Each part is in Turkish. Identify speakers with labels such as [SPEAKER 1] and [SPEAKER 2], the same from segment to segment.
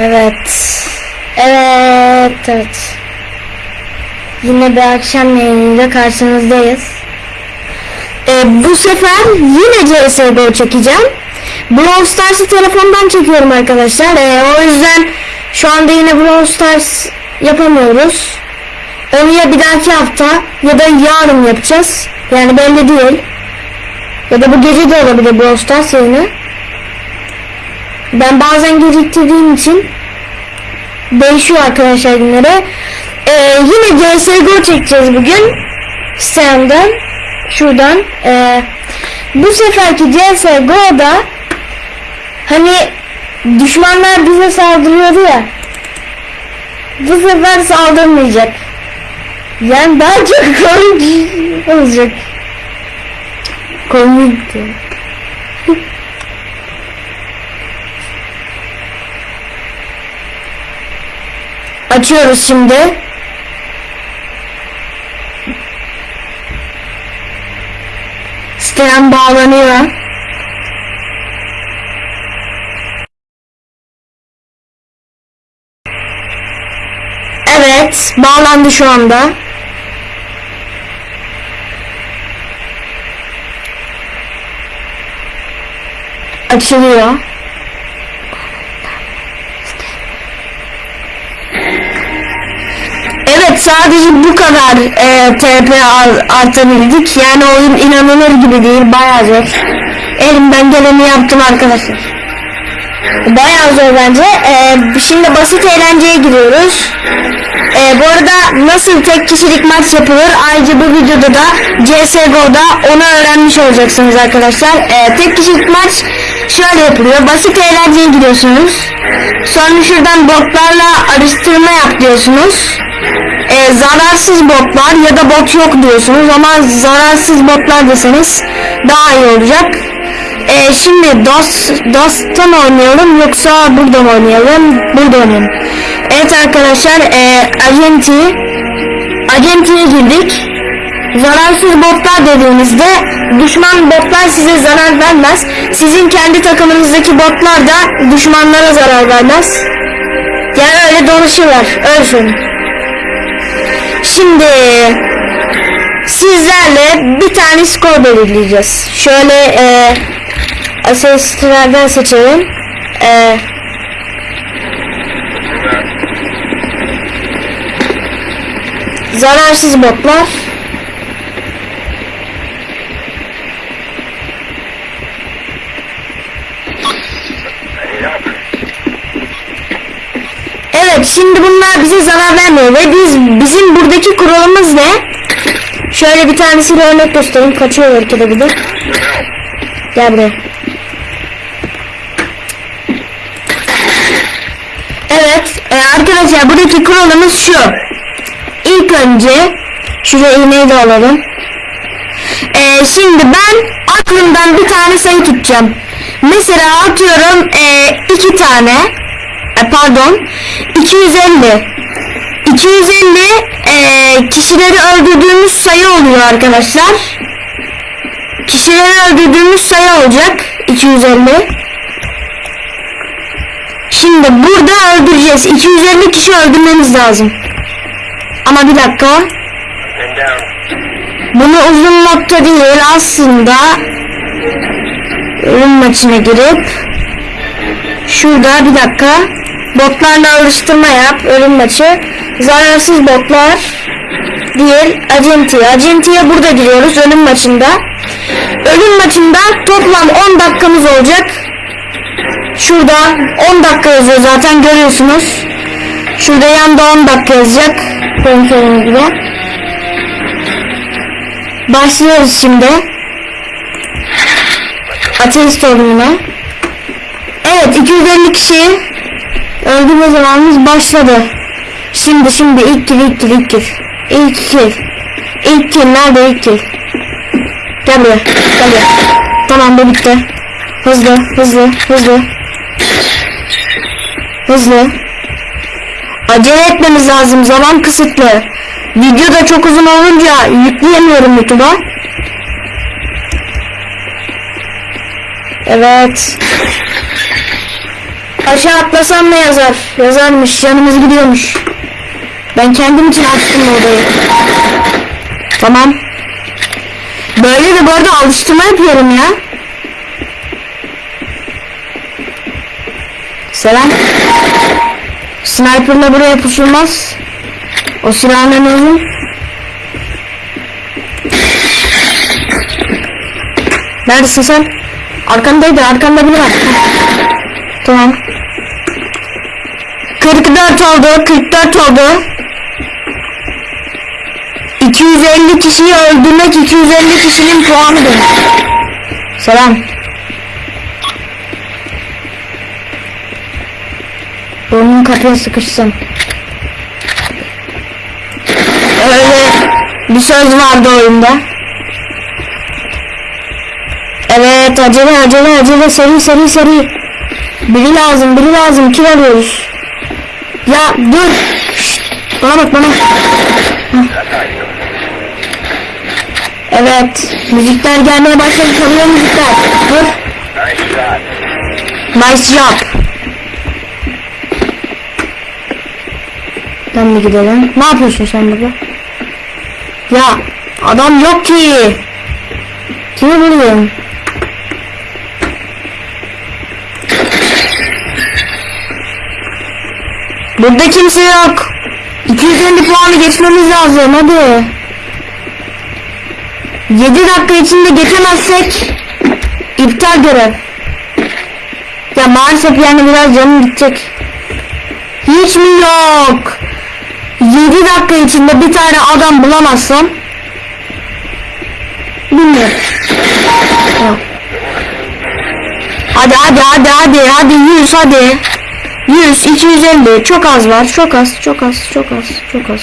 [SPEAKER 1] Evet. Evet. Evet. Yine bir akşam yayınıyla karşınızdayız. Ee, bu sefer yine CSGO çekeceğim. Brawl Stars'ı telefondan çekiyorum arkadaşlar. Ee, o yüzden şu anda yine Brawl Stars yapamıyoruz. Onu ya bir dahaki hafta ya da yarın yapacağız. Yani belli değil. Ya da bu gece de olabilir Brawl Stars yayını. Ben bazen geciktirdiğim için değişiyor arkadaşlar günleri. Ee, yine CSGO çekeceğiz bugün. Senden. Şuradan. Ee, bu seferki CSGO'da hani düşmanlar bize saldırıyordu ya. Bu sefer saldırmayacak. Yani daha çok komik olacak. Komik. Açıyoruz şimdi. Siteden bağlanıyor. Evet, bağlandı şu anda. Açılıyor. Sadece bu kadar e, TP ar- artabildik. Yani oyun inanılır gibi değil. Bayağı zor. Elimden geleni yaptım arkadaşlar. Bayağı zor bence. E, şimdi basit eğlenceye giriyoruz. E, bu arada nasıl tek kişilik maç yapılır? Ayrıca bu videoda da CSGO'da onu öğrenmiş olacaksınız arkadaşlar. E, tek kişilik maç şöyle yapılıyor. Basit eğlenceye giriyorsunuz. Sonra şuradan botlarla araştırma yap diyorsunuz e, zararsız botlar ya da bot yok diyorsunuz ama zararsız botlar deseniz daha iyi olacak. E, şimdi DOS, DOS'tan oynayalım yoksa burada mı oynayalım? Burada oynayalım. Evet arkadaşlar e, Agenti Agenti'ye girdik. Zararsız botlar dediğimizde düşman botlar size zarar vermez. Sizin kendi takımınızdaki botlar da düşmanlara zarar vermez. Yani öyle dolaşırlar. Söyleyeyim. Şimdi sizlerle bir tane skor belirleyeceğiz. Şöyle e, asistlerden seçelim. E, zararsız botlar. Şimdi bunlar bize zarar vermiyor ve biz bizim buradaki kuralımız ne? Şöyle bir tanesiyle örnek göstereyim. Kaçıyor belki de bu da. Gel buraya. Evet e, arkadaşlar buradaki kuralımız şu. İlk önce şuraya iğneyi de alalım. E, şimdi ben aklımdan bir tane sayı tutacağım. Mesela atıyorum e, iki tane pardon. 250 250 e, kişileri öldürdüğümüz sayı oluyor arkadaşlar. Kişileri öldürdüğümüz sayı olacak 250 şimdi burada öldüreceğiz. 250 kişi öldürmemiz lazım. Ama bir dakika. Bunu uzun nokta değil aslında ölüm maçına girip şurada bir dakika botlarla alıştırma yap ölüm maçı. Zararsız botlar değil acenti acentiye burada giriyoruz ölüm maçında. Ölüm maçında toplam 10 dakikamız olacak. Şurada 10 dakika yazıyor zaten görüyorsunuz. Şurada yanda 10 dakika yazacak. Kontrolünüz gibi. Başlıyoruz şimdi. Ateist oyununa Evet 250 kişi öldürme zamanımız başladı. Şimdi şimdi ilk kill ilk kill ilk kill. İlk kill. İlk kill nerede ilk kill? Gel buraya gel buraya. Tamam bu bitti. Hızlı hızlı hızlı. Hızlı. Acele etmemiz lazım zaman kısıtlı. Video da çok uzun olunca yükleyemiyorum YouTube'a. Evet. Aşağı atlasam ne yazar? Yazarmış. Canımız gidiyormuş. Ben kendim için açtım odayı. Tamam. Böyle de bu arada alıştırma yapıyorum ya. Selam. Sniper'la buraya pusulmaz. O silahın uzun. Neredesin sen? Arkandaydı, arkanda biri var. Tamam. 44 oldu, 44 oldu. 250 kişiyi öldürmek 250 kişinin puanıdır. Selam. Burnun kapıya sıkışsın. Öyle bir söz vardı oyunda. Evet acele acele acele seri seri seri. Biri lazım biri lazım kim arıyoruz? Ya dur. Bana bak bana. Evet müzikler gelmeye başladı çalıyor müzikler. Dur.
[SPEAKER 2] Nice
[SPEAKER 1] job. Ben de gidelim. Ne yapıyorsun sen burada? Ya adam yok ki. Kimi buluyorum? Burada kimse yok. 250 puanı geçmemiz lazım hadi. 7 dakika içinde geçemezsek iptal görev. Ya maalesef yani biraz canım gidecek. Hiç mi yok? 7 dakika içinde bir tane adam bulamazsam bilmiyorum. Hadi hadi hadi hadi hadi 100 hadi. 100 250 çok az var çok az çok az çok az çok az.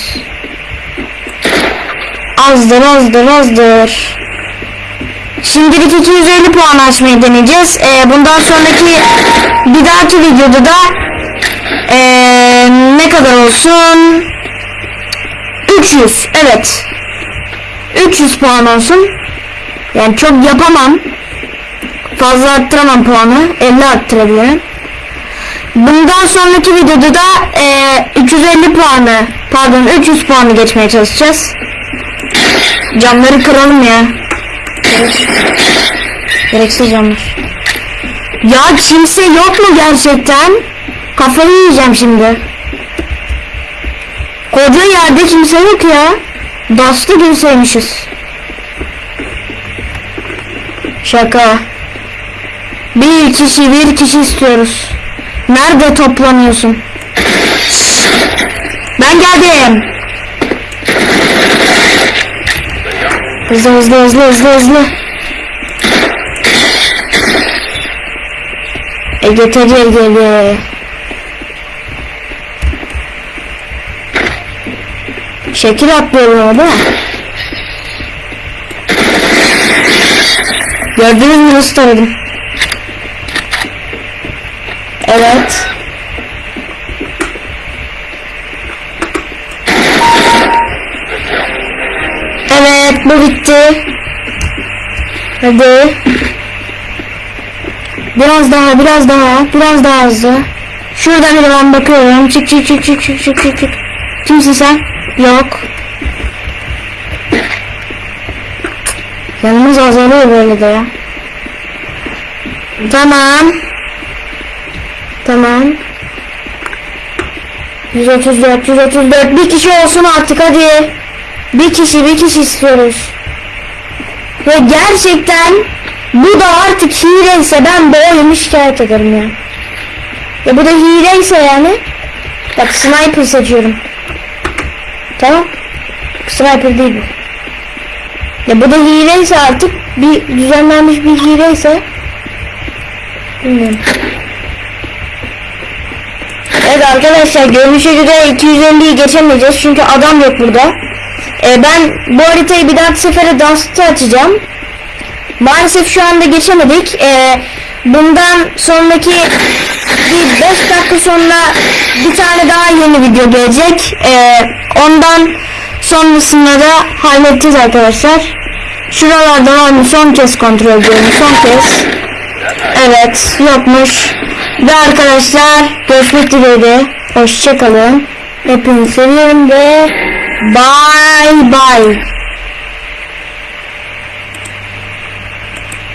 [SPEAKER 1] Azdır azdır azdır. Şimdilik 250 puan açmayı deneyeceğiz. Ee, bundan sonraki bir dahaki videoda da ee, ne kadar olsun? 300 evet. 300 puan olsun. Yani çok yapamam. Fazla arttıramam puanı. 50 arttırabilirim. Bundan sonraki videoda da ee, 350 puanı pardon 300 puanı geçmeye çalışacağız. Camları kıralım ya. Gerek- Gereksiz camlar. Ya kimse yok mu gerçekten? Kafayı yiyeceğim şimdi. Koca yerde kimse yok ya. Dastı girseymişiz. Şaka. Bir kişi bir kişi istiyoruz. Nerede toplanıyorsun? Ben geldim. Hızlı hızlı hızlı hızlı hızlı. Ege Tece Ege. Şekil atlıyorum ama değil mi? Gördünüz mü nasıl taradım? Evet. Evet bu bitti. Hadi. Biraz daha biraz daha biraz daha hızlı. Şuradan bir ben bakıyorum. Çık çık çık çık çık çık çık çık. Kimsin sen? Yok. Yanımız azalıyor böyle de ya. Tamam. Tamam. 134 134 bir kişi olsun artık hadi. Bir kişi bir kişi istiyoruz. Ve gerçekten bu da artık hileyse ben bu oyunu şikayet ederim ya. Ya bu da hileyse yani. Bak sniper seçiyorum. Tamam. Sniper değil bu. Ya bu da hileyse artık bir düzenlenmiş bir hileyse bilmiyorum. Evet arkadaşlar görünüşe göre 250'yi geçemeyeceğiz çünkü adam yok burada. Ee, ben bu haritayı bir dahaki sefere Dust'ı açacağım. Maalesef şu anda geçemedik. Ee, bundan sonraki bir 5 dakika sonra bir tane daha yeni video gelecek. Ee, ondan sonrasında da halledeceğiz arkadaşlar. Şuralarda var mı son kez kontrol ediyorum son kez. Evet yokmuş. Ve arkadaşlar görüşmek dileğiyle. Hoşçakalın. Hepinizi seviyorum ve bye bye.